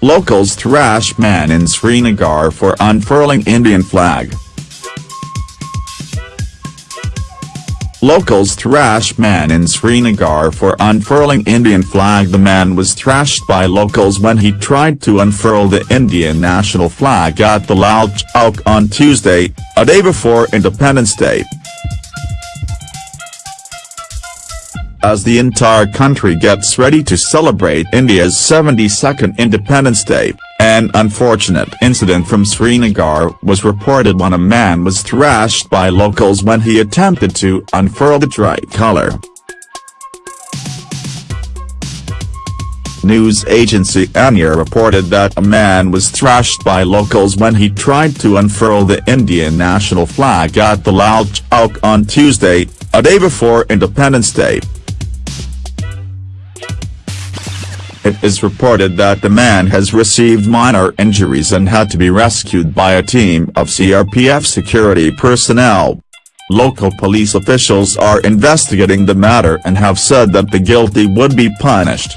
Locals thrash man in Srinagar for unfurling Indian flag. Locals thrash man in Srinagar for unfurling Indian flag The man was thrashed by locals when he tried to unfurl the Indian national flag at the Lal Chowk on Tuesday, a day before Independence Day. As the entire country gets ready to celebrate India's 72nd Independence Day, an unfortunate incident from Srinagar was reported when a man was thrashed by locals when he attempted to unfurl the tricolour. News agency ANI reported that a man was thrashed by locals when he tried to unfurl the Indian national flag at the Lal Chowk on Tuesday, a day before Independence Day. It is reported that the man has received minor injuries and had to be rescued by a team of CRPF security personnel. Local police officials are investigating the matter and have said that the guilty would be punished.